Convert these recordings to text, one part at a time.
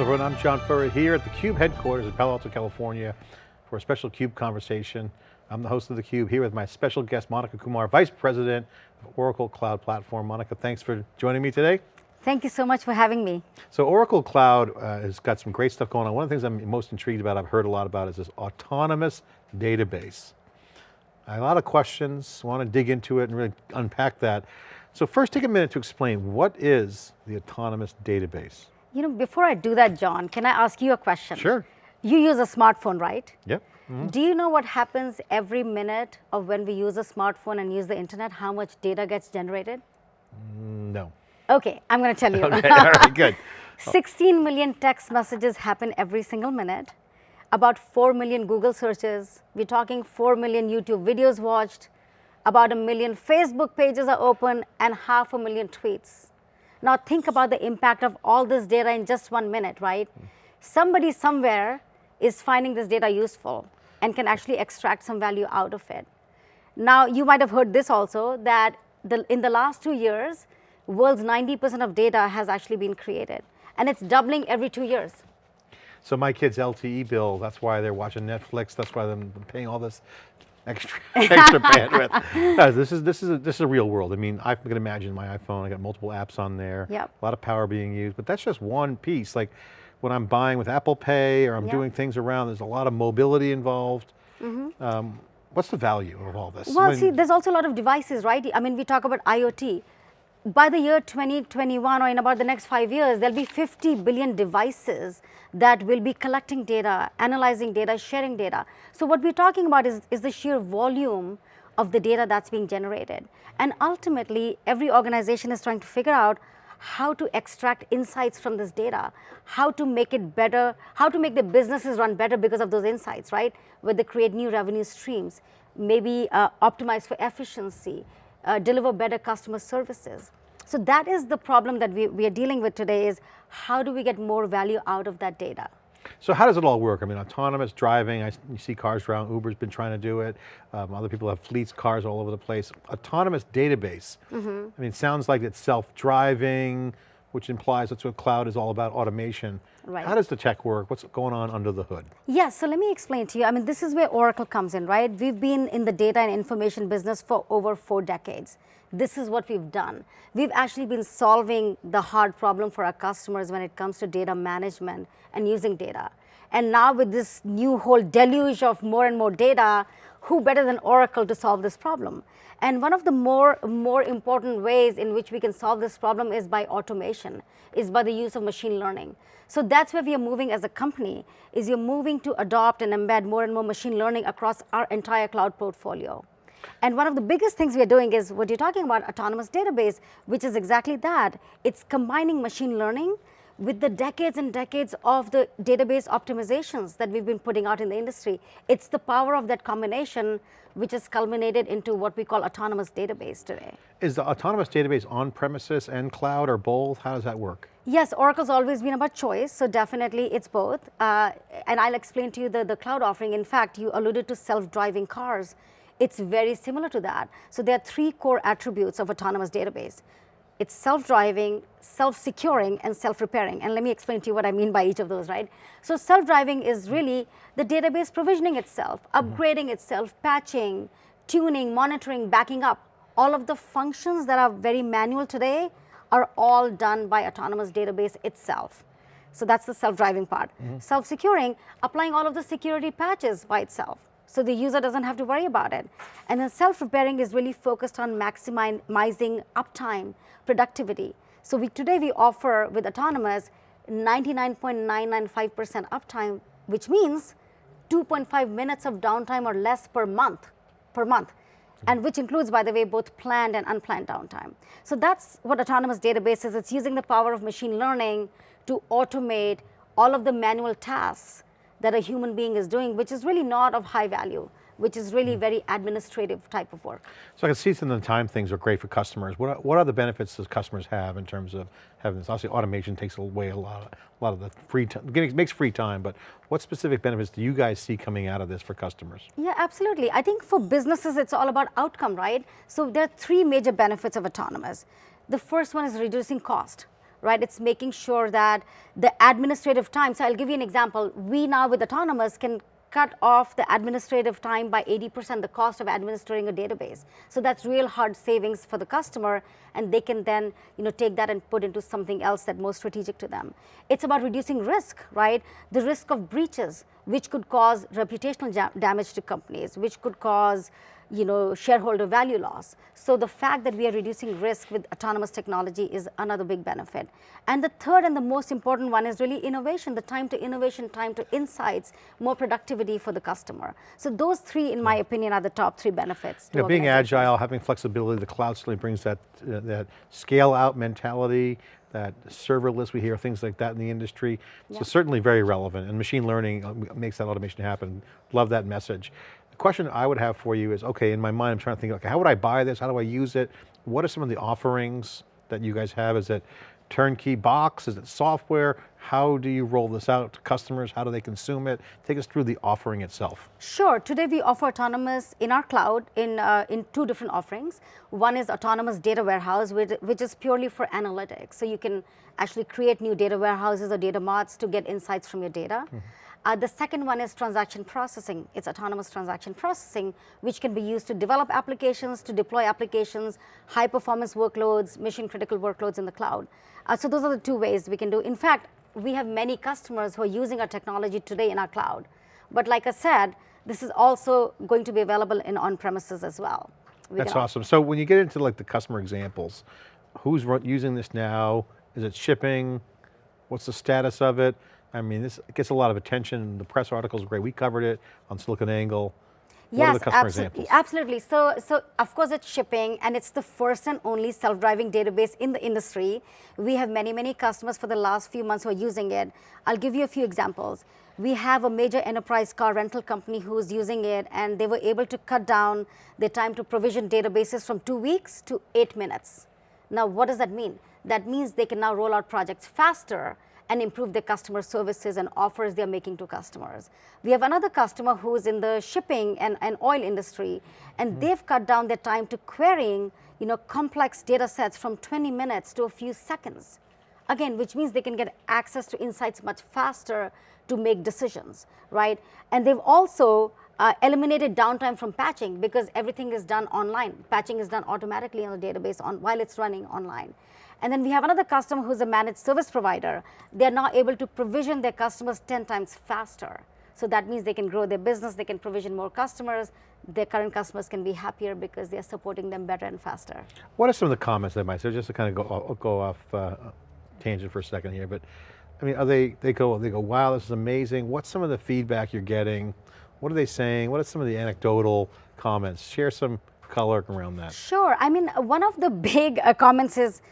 Hello everyone, I'm John Furrier here at the CUBE headquarters in Palo Alto, California for a special CUBE conversation. I'm the host of the CUBE here with my special guest, Monica Kumar, Vice President of Oracle Cloud Platform. Monica, thanks for joining me today. Thank you so much for having me. So Oracle Cloud uh, has got some great stuff going on. One of the things I'm most intrigued about, I've heard a lot about, is this autonomous database. A lot of questions, want to dig into it and really unpack that. So first take a minute to explain, what is the autonomous database? You know, before I do that, John, can I ask you a question? Sure. You use a smartphone, right? Yep. Mm -hmm. Do you know what happens every minute of when we use a smartphone and use the internet, how much data gets generated? Mm, no. Okay, I'm going to tell you. okay, all right, good. 16 million text messages happen every single minute. About 4 million Google searches. We're talking 4 million YouTube videos watched. About a million Facebook pages are open and half a million tweets. Now think about the impact of all this data in just one minute, right? Somebody somewhere is finding this data useful and can actually extract some value out of it. Now you might have heard this also that the, in the last two years, world's 90% of data has actually been created and it's doubling every two years. So my kid's LTE bill, that's why they're watching Netflix, that's why they're paying all this extra, extra bandwidth. This is this is a, this is a real world. I mean, I can imagine my iPhone. I got multiple apps on there. Yep. A lot of power being used, but that's just one piece. Like when I'm buying with Apple Pay or I'm yep. doing things around, there's a lot of mobility involved. Mm -hmm. um, what's the value of all this? Well, mean, see, there's also a lot of devices, right? I mean, we talk about IoT by the year 2021 or in about the next five years, there'll be 50 billion devices that will be collecting data, analyzing data, sharing data. So what we're talking about is, is the sheer volume of the data that's being generated. And ultimately, every organization is trying to figure out how to extract insights from this data, how to make it better, how to make the businesses run better because of those insights, right? Where they create new revenue streams, maybe uh, optimize for efficiency, uh, deliver better customer services. So that is the problem that we, we are dealing with today is how do we get more value out of that data? So how does it all work? I mean, autonomous driving, I, you see cars around, Uber's been trying to do it. Um, other people have fleets, cars all over the place. Autonomous database, mm -hmm. I mean, it sounds like it's self-driving, which implies that's what cloud is all about, automation. Right. How does the tech work? What's going on under the hood? Yes, so let me explain to you. I mean, this is where Oracle comes in, right? We've been in the data and information business for over four decades. This is what we've done. We've actually been solving the hard problem for our customers when it comes to data management and using data. And now with this new whole deluge of more and more data, who better than Oracle to solve this problem? And one of the more, more important ways in which we can solve this problem is by automation, is by the use of machine learning. So that's where we are moving as a company, is you're moving to adopt and embed more and more machine learning across our entire cloud portfolio. And one of the biggest things we are doing is what you're talking about, autonomous database, which is exactly that. It's combining machine learning with the decades and decades of the database optimizations that we've been putting out in the industry, it's the power of that combination which has culminated into what we call autonomous database today. Is the autonomous database on premises and cloud or both? How does that work? Yes, Oracle's always been about choice, so definitely it's both. Uh, and I'll explain to you the, the cloud offering. In fact, you alluded to self-driving cars. It's very similar to that. So there are three core attributes of autonomous database. It's self-driving, self-securing, and self-repairing. And let me explain to you what I mean by each of those, right? So self-driving is really the database provisioning itself, mm-hmm. upgrading mm -hmm. itself, patching, tuning, monitoring, backing up. All of the functions that are very manual today are all done by autonomous database itself. So that's the self-driving part. Mm -hmm. Self-securing, applying all of the security patches by itself so the user doesn't have to worry about it. And then self-repairing is really focused on maximizing uptime, productivity. So we, today we offer with autonomous 99.995% uptime, which means 2.5 minutes of downtime or less per month, per month, and which includes, by the way, both planned and unplanned downtime. So that's what autonomous database is. It's using the power of machine learning to automate all of the manual tasks that a human being is doing, which is really not of high value, which is really mm. very administrative type of work. So I can see some of the time things are great for customers. What, are, what are the benefits does customers have in terms of having this? Obviously automation takes away a lot, of, a lot of the free time, makes free time, but what specific benefits do you guys see coming out of this for customers? Yeah, absolutely. I think for businesses, it's all about outcome, right? So there are three major benefits of autonomous. The first one is reducing cost right? It's making sure that the administrative time, so I'll give you an example. We now with Autonomous can cut off the administrative time by 80%, the cost of administering a database. So that's real hard savings for the customer and they can then you know, take that and put into something else that's more strategic to them. It's about reducing risk, right? The risk of breaches, which could cause reputational damage to companies, which could cause you know, shareholder value loss. So the fact that we are reducing risk with autonomous technology is another big benefit. And the third and the most important one is really innovation, the time to innovation, time to insights, more productivity for the customer. So those three, in my opinion, are the top three benefits. You know, being agile, having flexibility, the cloud certainly brings that, uh, that scale out mentality, that serverless, we hear things like that in the industry. So certainly very relevant and machine learning uh, makes that automation happen. Love that message The question I would have for you is, okay, in my mind, I'm trying to think, okay, how would I buy this? How do I use it? What are some of the offerings that you guys have? Is it turnkey box? Is it software? How do you roll this out to customers? How do they consume it? Take us through the offering itself. Sure, today we offer Autonomous in our cloud in, uh, in two different offerings. One is Autonomous Data Warehouse, which, which is purely for analytics. So you can actually create new data warehouses or data marts to get insights from your data. Mm -hmm. Uh, the second one is transaction processing. It's autonomous transaction processing, which can be used to develop applications, to deploy applications, high performance workloads, mission critical workloads in the cloud. Uh, so those are the two ways we can do. In fact, we have many customers who are using our technology today in our cloud. But like I said, this is also going to be available in on-premises as well. We That's awesome. So when you get into like the customer examples, who's using this now? Is it shipping? What's the status of it? I mean, this gets a lot of attention. The press articles are great. We covered it on SiliconANGLE. Yes, absolutely, absolutely. So, so of course it's shipping and it's the first and only self-driving database in the industry. We have many, many customers for the last few months who are using it. I'll give you a few examples. We have a major enterprise car rental company who's using it and they were able to cut down their time to provision databases from two weeks to eight minutes. Now, what does that mean? That means they can now roll out projects faster and improve their customer services and offers they're making to customers. We have another customer who's in the shipping and, and oil industry, and mm. they've cut down their time to querying you know, complex data sets from 20 minutes to a few seconds. Again, which means they can get access to insights much faster to make decisions, right? And they've also uh, eliminated downtime from patching because everything is done online. Patching is done automatically on the database on, while it's running online. And then we have another customer who's a managed service provider. They're now able to provision their customers 10 times faster. So that means they can grow their business, they can provision more customers, their current customers can be happier because they're supporting them better and faster. What are some of the comments they might say, just to kind of go, go off uh, tangent for a second here, but I mean, are they, they go, they go, wow, this is amazing. What's some of the feedback you're getting? What are they saying? What are some of the anecdotal comments? Share some color around that. Sure, I mean, one of the big uh, comments is,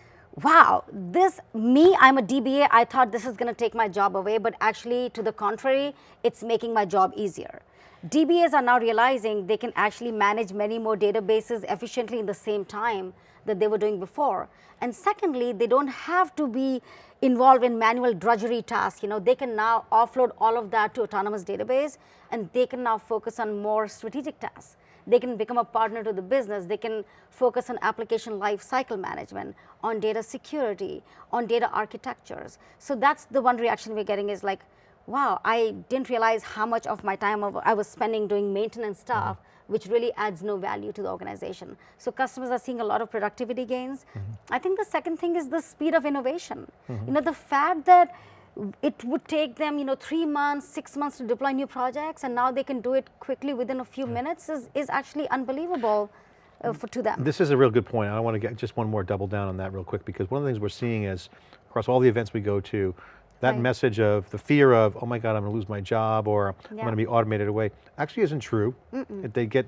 wow, this, me, I'm a DBA, I thought this is going to take my job away, but actually to the contrary, it's making my job easier. DBAs are now realizing they can actually manage many more databases efficiently in the same time that they were doing before. And secondly, they don't have to be involved in manual drudgery tasks. You know, they can now offload all of that to autonomous database and they can now focus on more strategic tasks they can become a partner to the business. They can focus on application lifecycle management, on data security, on data architectures. So that's the one reaction we're getting is like, wow, I didn't realize how much of my time I was spending doing maintenance stuff, mm -hmm. which really adds no value to the organization. So customers are seeing a lot of productivity gains. Mm -hmm. I think the second thing is the speed of innovation. Mm -hmm. You know, the fact that it would take them, you know, three months, six months to deploy new projects, and now they can do it quickly within a few minutes is, is actually unbelievable uh, for, to them. This is a real good point. I want to get just one more double down on that real quick, because one of the things we're seeing is, across all the events we go to, that right. message of the fear of, oh my God, I'm going to lose my job, or yeah. I'm going to be automated away, actually isn't true. Mm -mm. They get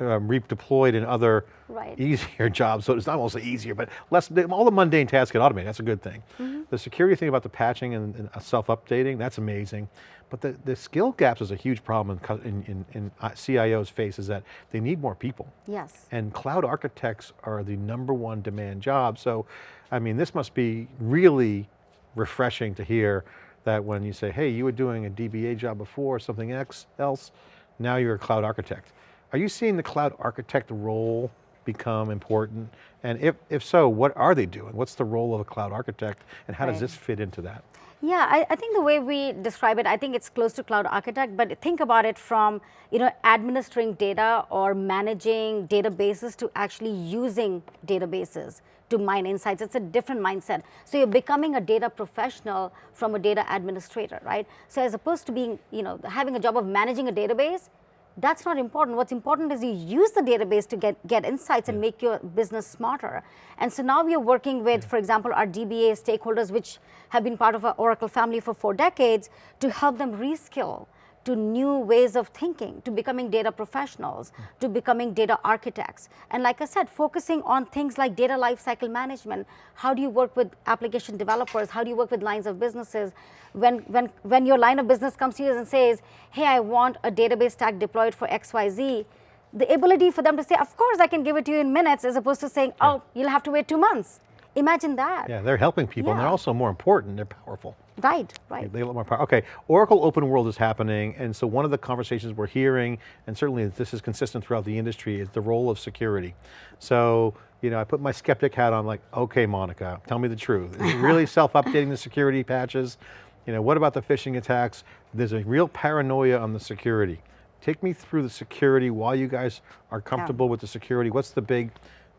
um, redeployed in other right. easier jobs. So it's not also easier, but less, all the mundane tasks get automated, that's a good thing. Mm -hmm. The security thing about the patching and, and self-updating, that's amazing. But the, the skill gaps is a huge problem in, in, in uh, CIO's face is that they need more people. Yes. And cloud architects are the number one demand job. So, I mean, this must be really refreshing to hear that when you say, hey, you were doing a DBA job before, something else, now you're a cloud architect. Are you seeing the cloud architect role become important? And if, if so, what are they doing? What's the role of a cloud architect and how does this fit into that? Yeah, I, I think the way we describe it, I think it's close to cloud architect, but think about it from, you know, administering data or managing databases to actually using databases to mine insights. It's a different mindset. So you're becoming a data professional from a data administrator, right? So as opposed to being, you know, having a job of managing a database, that's not important. What's important is you use the database to get, get insights and make your business smarter. And so now we are working with, for example, our DBA stakeholders, which have been part of our Oracle family for four decades, to help them reskill to new ways of thinking, to becoming data professionals, to becoming data architects. And like I said, focusing on things like data lifecycle management. How do you work with application developers? How do you work with lines of businesses? When, when, when your line of business comes to you and says, hey, I want a database stack deployed for XYZ, the ability for them to say, of course, I can give it to you in minutes, as opposed to saying, oh, you'll have to wait two months. Imagine that. Yeah, they're helping people and they're also more important, they're powerful. Right, right. They get more power. Okay, Oracle Open World is happening, and so one of the conversations we're hearing, and certainly this is consistent throughout the industry, is the role of security. So, you know, I put my skeptic hat on like, okay, Monica, tell me the truth. Is it really self-updating the security patches? You know, what about the phishing attacks? There's a real paranoia on the security. Take me through the security, why you guys are comfortable with the security. What's the big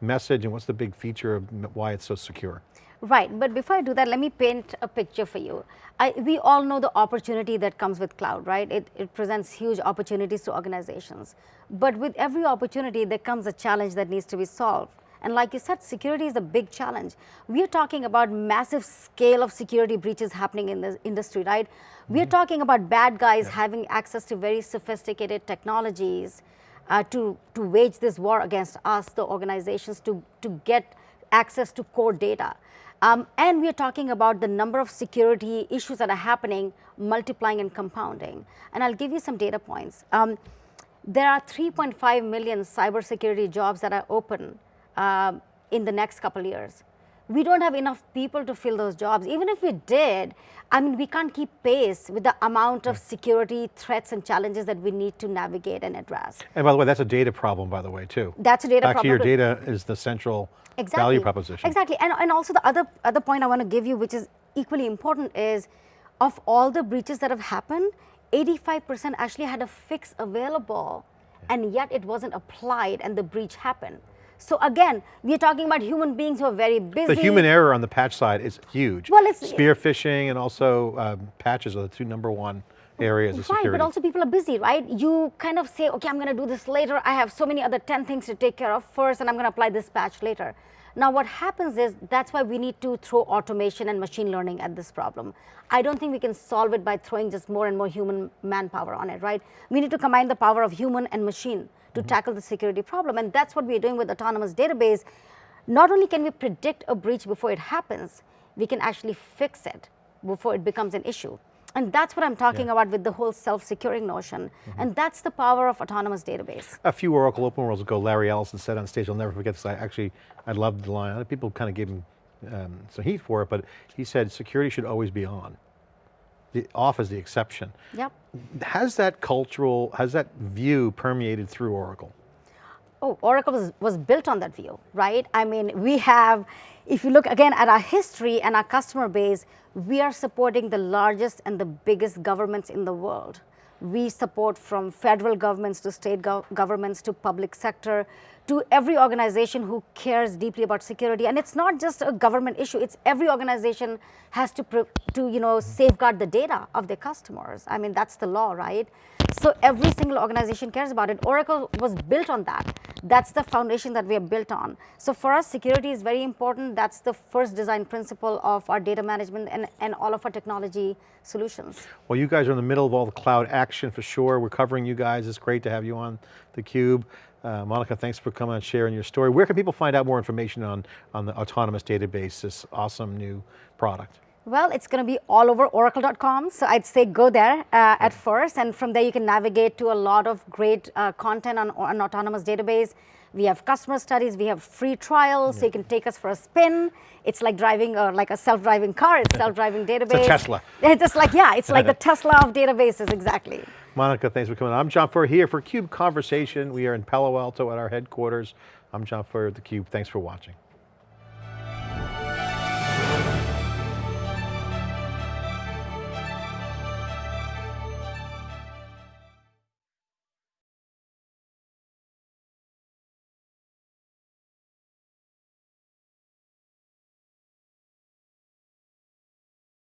message and what's the big feature of why it's so secure? Right, but before I do that, let me paint a picture for you. I, we all know the opportunity that comes with cloud, right? It, it presents huge opportunities to organizations. But with every opportunity, there comes a challenge that needs to be solved. And like you said, security is a big challenge. We are talking about massive scale of security breaches happening in the industry, right? We are mm-hmm. talking about bad guys having access to very sophisticated technologies uh, to, to wage this war against us, the organizations, to, to get access to core data. Um, and we are talking about the number of security issues that are happening, multiplying and compounding. And I'll give you some data points. Um, there are 3.5 million cybersecurity jobs that are open um, in the next couple years. We don't have enough people to fill those jobs. Even if we did, I mean, we can't keep pace with the amount of security threats and challenges that we need to navigate and address. And by the way, that's a data problem, by the way, too. That's a data Back to your data is the central exactly. value proposition. Exactly, and, and also the other, other point I want to give you, which is equally important, is of all the breaches that have happened, 85% actually had a fix available, and yet it wasn't applied, and the breach happened. So again, we're talking about human beings who are very busy. The human error on the patch side is huge. Well, it's- Spear phishing and also um, patches are the two number one areas of Right, security. but also people are busy, right? You kind of say, okay, I'm going to do this later. I have so many other 10 things to take care of first, and I'm going to apply this patch later. Now, what happens is that's why we need to throw automation and machine learning at this problem. I don't think we can solve it by throwing just more and more human manpower on it, right? We need to combine the power of human and machine to mm-hmm. tackle the security problem, and that's what we're doing with Autonomous Database. Not only can we predict a breach before it happens, we can actually fix it before it becomes an issue. And that's what I'm talking Yeah. about with the whole self-securing notion. And that's the power of autonomous database. a few Oracle Open Worlds ago, Larry Ellison said on stage, I'll never forget this, I actually, I loved the line. Other people kind of gave him um, some heat for it, but he said security should always be on. The off is the exception. Yep. Has that cultural, has that view permeated through Oracle? Oh, Oracle was, was built on that view, right? I mean, we have, if you look again at our history and our customer base, we are supporting the largest and the biggest governments in the world. We support from federal governments to state gov governments to public sector to every organization who cares deeply about security. And it's not just a government issue, it's every organization has to, to you know, safeguard the data of their customers. I mean, that's the law, right? So every single organization cares about it. Oracle was built on that. That's the foundation that we are built on. So for us, security is very important. That's the first design principle of our data management and, and all of our technology solutions. Well, you guys are in the middle of all the cloud action for sure. We're covering you guys. It's great to have you on theCUBE. Uh, Monica, thanks for coming and sharing your story. Where can people find out more information on, on the autonomous database, this awesome new product? Well, it's going to be all over oracle.com. So I'd say go there uh, at first, and from there you can navigate to a lot of great uh, content on an autonomous database. We have customer studies, we have free trials, so you can take us for a spin. It's like driving uh, like a self-driving car, it's self-driving database. It's Tesla. It's just like, yeah, it's like the Tesla of databases, exactly. Monica, thanks for coming on. I'm John Furrier here for CUBE Conversation. We are in Palo Alto at our headquarters. I'm John Furrier at theCUBE. Thanks for watching.